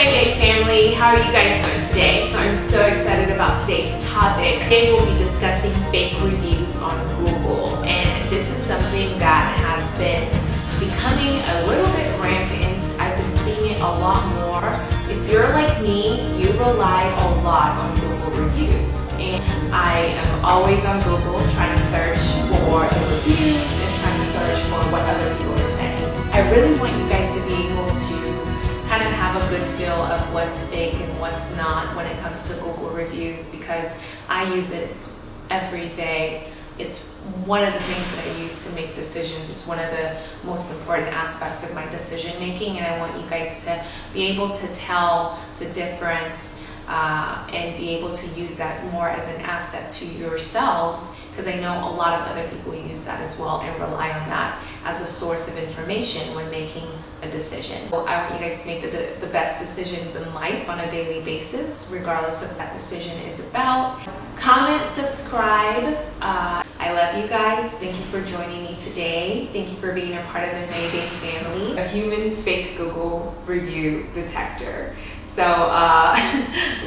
Mayday family, how are you guys doing today? So I'm so excited about today's topic. Today we'll be discussing fake reviews on Google and this is something that has been becoming a little bit rampant. I've been seeing it a lot more. If you're like me, you rely a lot on Google reviews and I am always on Google trying to search for the reviews and trying to search for what other people are saying. I really want you guys to be able to kind of have a good feel of what's fake and what's not when it comes to Google reviews because I use it every day. It's one of the things that I use to make decisions. It's one of the most important aspects of my decision making and I want you guys to be able to tell the difference uh, and be able to use that more as an asset to yourselves because I know a lot of other people use that as well and rely on that as a source of information when making a decision. Well, I want you guys to make the, the best decisions in life on a daily basis, regardless of what that decision is about. Comment, subscribe. Uh, I love you guys. Thank you for joining me today. Thank you for being a part of the Mayday family, a human fake Google review detector. So uh,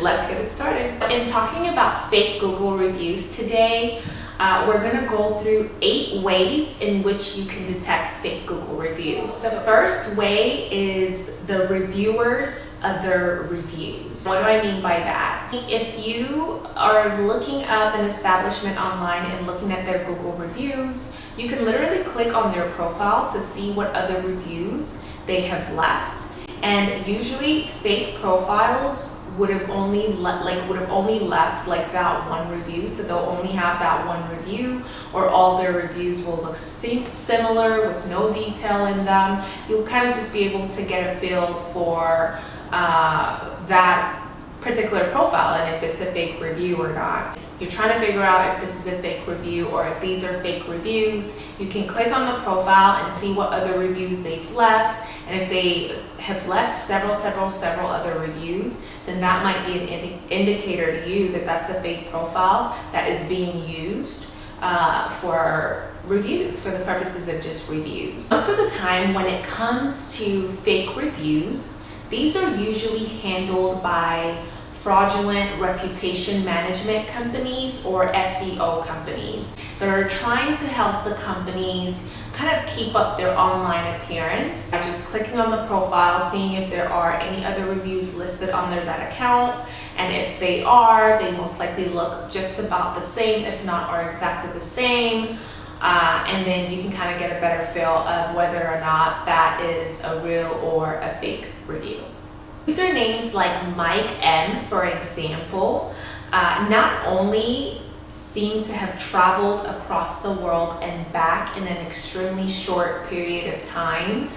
let's get it started. In talking about fake Google reviews today, uh, we're going to go through eight ways in which you can detect fake Google reviews. The first way is the reviewer's other reviews. What do I mean by that? If you are looking up an establishment online and looking at their Google reviews, you can literally click on their profile to see what other reviews they have left. And usually fake profiles would have only like would have only left like that one review. So they'll only have that one review or all their reviews will look similar with no detail in them. You'll kind of just be able to get a feel for uh, that particular profile and if it's a fake review or not. You're trying to figure out if this is a fake review or if these are fake reviews, you can click on the profile and see what other reviews they've left. And if they have left several, several, several other reviews, then that might be an indi indicator to you that that's a fake profile that is being used uh, for reviews, for the purposes of just reviews. Most of the time when it comes to fake reviews, these are usually handled by fraudulent reputation management companies or SEO companies that are trying to help the companies kind of keep up their online appearance by just clicking on the profile, seeing if there are any other reviews listed under that account. And if they are, they most likely look just about the same, if not are exactly the same. Uh, and then you can kind of get a better feel of whether or not that is a real or a fake review. Usernames like Mike M, for example, uh, not only seem to have traveled across the world and back in an extremely short period of time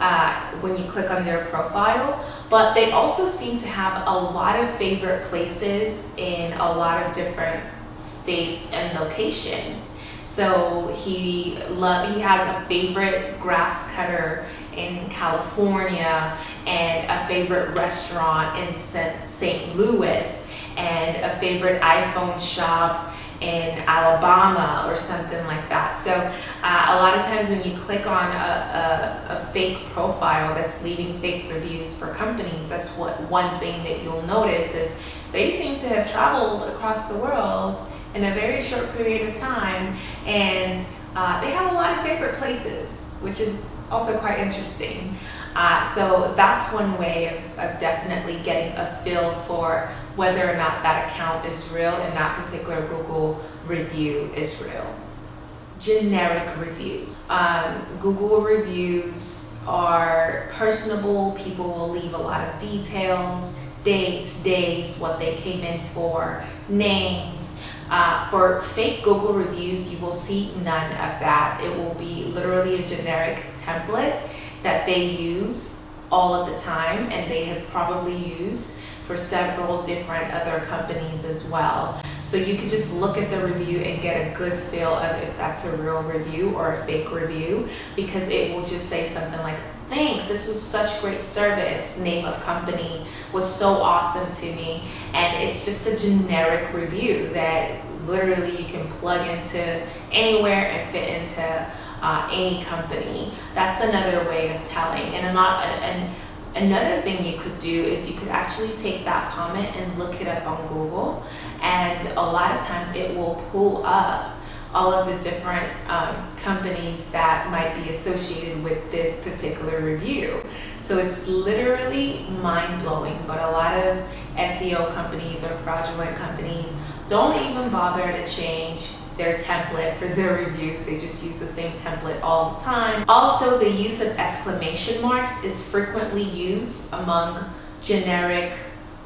uh, when you click on their profile, but they also seem to have a lot of favorite places in a lot of different states and locations. So he love he has a favorite grass cutter in California and a favorite restaurant in St. Louis and a favorite iPhone shop in Alabama or something like that. So uh, a lot of times when you click on a, a, a, fake profile that's leaving fake reviews for companies, that's what one thing that you'll notice is they seem to have traveled across the world in a very short period of time and uh, they have a lot of favorite places, which is also quite interesting. Uh, so that's one way of, of, definitely getting a feel for whether or not that account is real and that particular Google review is real. Generic reviews. Um, Google reviews are personable. People will leave a lot of details, dates, days, what they came in for, names. Uh, for fake Google reviews, you will see none of that. It will be literally a generic template that they use all of the time and they have probably used for several different other companies as well. So you can just look at the review and get a good feel of if that's a real review or a fake review because it will just say something like, thanks, this was such great service, name of company was so awesome to me. And it's just a generic review that literally you can plug into anywhere and fit into uh, any company. That's another way of telling. And, not, and another thing you could do is you could actually take that comment and look it up on Google and a lot of times it will pull up all of the different um, companies that might be associated with this particular review. So it's literally mind-blowing, but a lot of SEO companies or fraudulent companies don't even bother to change their template for their reviews. They just use the same template all the time. Also, the use of exclamation marks is frequently used among generic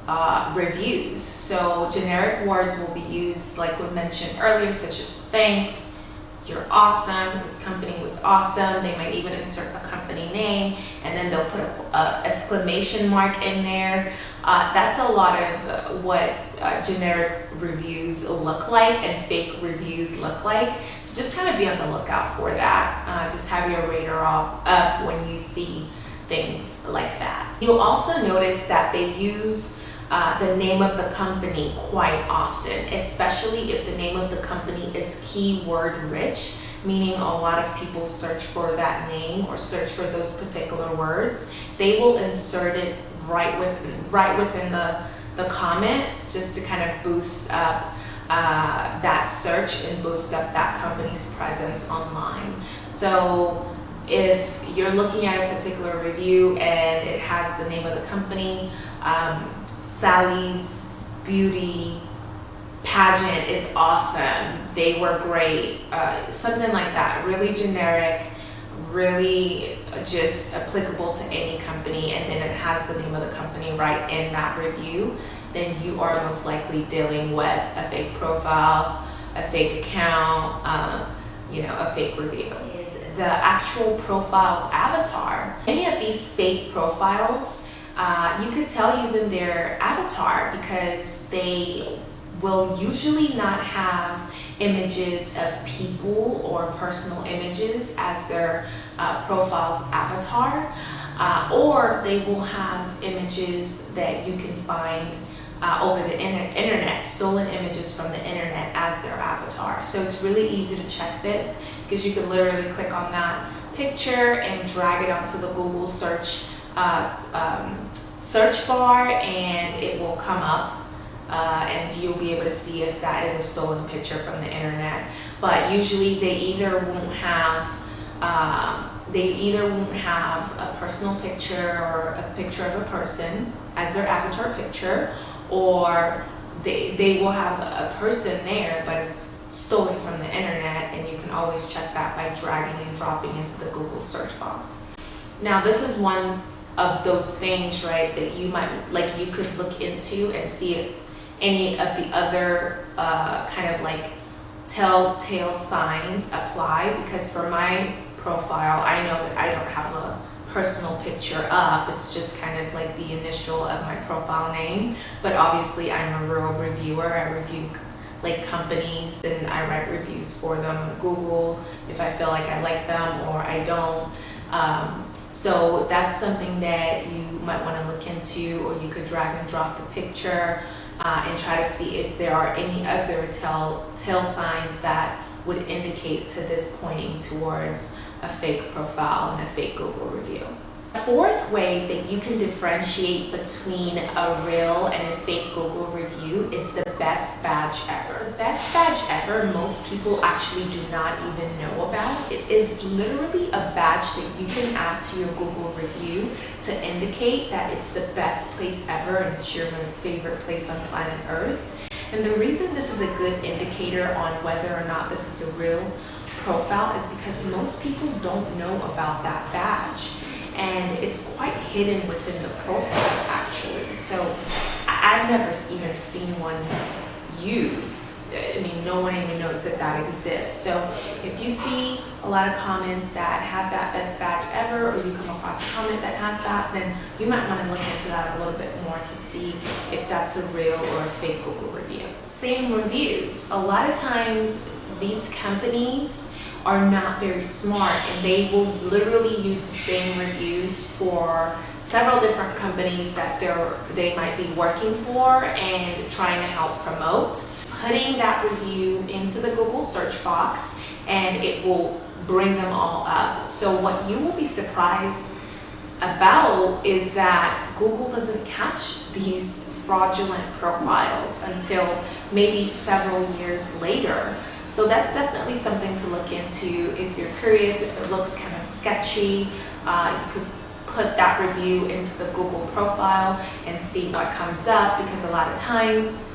uh, reviews. So generic words will be used like we mentioned earlier, such as thanks, you're awesome, this company was awesome. They might even insert a company name and then they'll put a, exclamation mark in there. Uh, that's a lot of what uh, generic reviews look like and fake reviews look like. So just kind of be on the lookout for that. Uh, just have your radar up when you see things like that. You'll also notice that they use uh, the name of the company quite often, especially if the name of the company is keyword rich, meaning a lot of people search for that name or search for those particular words. They will insert it right within, right within the, the comment just to kind of boost up uh, that search and boost up that company's presence online. So if you're looking at a particular review and it has the name of the company, um, Sally's beauty pageant is awesome. They were great. Uh, something like that. Really generic, really just applicable to any company and then it has the name of the company right in that review, then you are most likely dealing with a fake profile, a fake account, uh, you know, a fake review. Is the actual profile's avatar. Any of these fake profiles uh, you could tell using their avatar because they will usually not have images of people or personal images as their uh, profile's avatar uh, or they will have images that you can find uh, over the internet, stolen images from the internet as their avatar. So it's really easy to check this because you can literally click on that picture and drag it onto the Google search uh, um, search bar and it will come up uh, and you'll be able to see if that is a stolen picture from the internet. But usually they either won't have um, they either won't have a personal picture or a picture of a person as their avatar picture or they, they will have a person there but it's stolen from the internet and you can always check that by dragging and dropping into the Google search box. Now this is one of those things, right, that you might, like you could look into and see if any of the other uh, kind of like telltale signs apply because for my profile, I know that I don't have a personal picture up. It's just kind of like the initial of my profile name. But obviously I'm a real reviewer. I review like companies and I write reviews for them on Google if I feel like I like them or I don't. Um, so that's something that you might want to look into or you could drag and drop the picture uh, and try to see if there are any other tell, tell signs that would indicate to this pointing towards a fake profile and a fake Google review. The fourth way that you can differentiate between a real and a fake Google review is the best badge ever. The best badge ever most people actually do not even know about. It is literally a badge that you can add to your Google review to indicate that it's the best place ever and it's your most favorite place on planet Earth. And the reason this is a good indicator on whether or not this is a real profile is because most people don't know about that badge and it's quite hidden within the profile actually. So I've never even seen one used. I mean, no one even knows that that exists. So if you see a lot of comments that have that best badge ever, or you come across a comment that has that, then you might want to look into that a little bit more to see if that's a real or a fake Google review. Same reviews. A lot of times these companies are not very smart and they will literally use the same reviews for several different companies that they're, they might be working for and trying to help promote. Putting that review into the Google search box and it will bring them all up. So what you will be surprised about is that Google doesn't catch these fraudulent profiles until maybe several years later. So that's definitely something to look into if you're curious, if it looks kind of sketchy, uh, you could put that review into the Google profile and see what comes up because a lot of times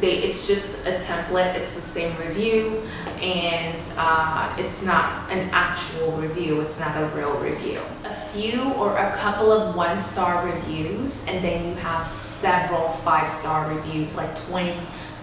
they it's just a template it's the same review and uh, it's not an actual review it's not a real review. A few or a couple of one-star reviews and then you have several five-star reviews like 20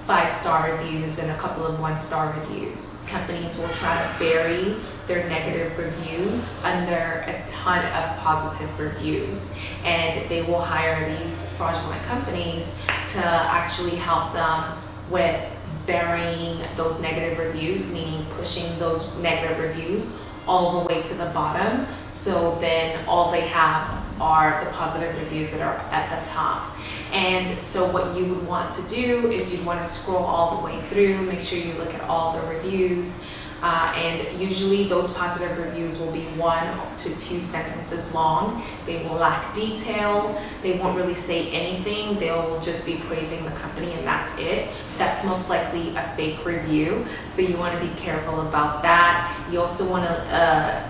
five-star reviews and a couple of one-star reviews. Companies will try to bury their negative reviews under a ton of positive reviews. And they will hire these fraudulent companies to actually help them with burying those negative reviews meaning pushing those negative reviews all the way to the bottom. So then all they have are the positive reviews that are at the top and so what you would want to do is you'd want to scroll all the way through make sure you look at all the reviews uh, and usually those positive reviews will be one to two sentences long. They will lack detail. They won't really say anything. They'll just be praising the company and that's it. That's most likely a fake review. So you want to be careful about that. You also want to uh,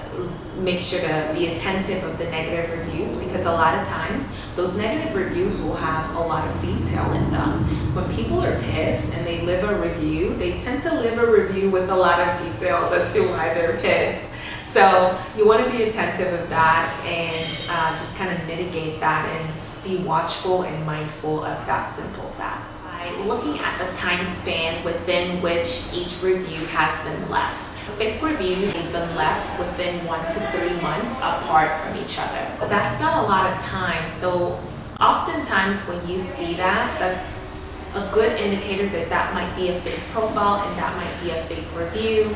make sure to be attentive of the negative reviews because a lot of times those negative reviews will have a lot of detail in them. When people are pissed and they live a review, they tend to live a review with a lot of details as to why they're pissed. So you want to be attentive of that and uh, just kind of mitigate that and be watchful and mindful of that simple fact. By looking at the time span within which each review has been left. Fake reviews have been left within one to three months apart from each other. But that's not a lot of time. So oftentimes when you see that, that's a good indicator that that might be a fake profile and that might be a fake review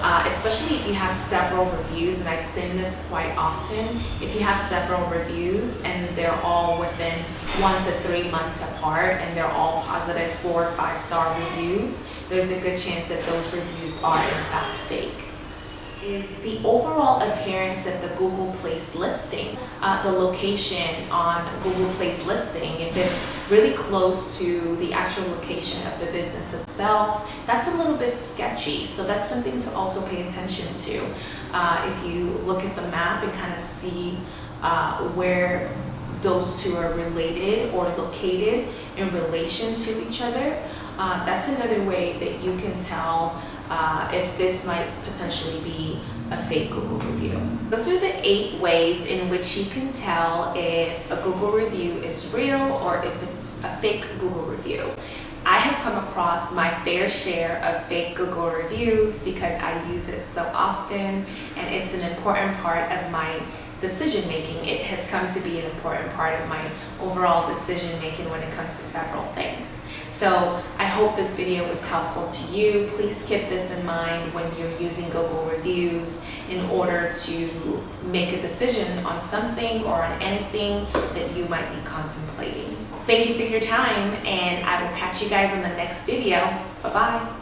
uh, especially if you have several reviews, and I've seen this quite often, if you have several reviews and they're all within one to three months apart and they're all positive four or five star reviews, there's a good chance that those reviews are in fact fake is the overall appearance of the Google Place listing, uh, the location on Google Place listing, if it's really close to the actual location of the business itself, that's a little bit sketchy. So that's something to also pay attention to. Uh, if you look at the map and kind of see uh, where those two are related or located in relation to each other, uh, that's another way that you can tell uh, if this might potentially be a fake Google review. Those are the eight ways in which you can tell if a Google review is real or if it's a fake Google review. I have come across my fair share of fake Google reviews because I use it so often and it's an important part of my decision making. It has come to be an important part of my overall decision making when it comes to several things. So I hope this video was helpful to you. Please keep this in mind when you're using Google reviews in order to make a decision on something or on anything that you might be contemplating. Thank you for your time and I will catch you guys in the next video. Bye-bye.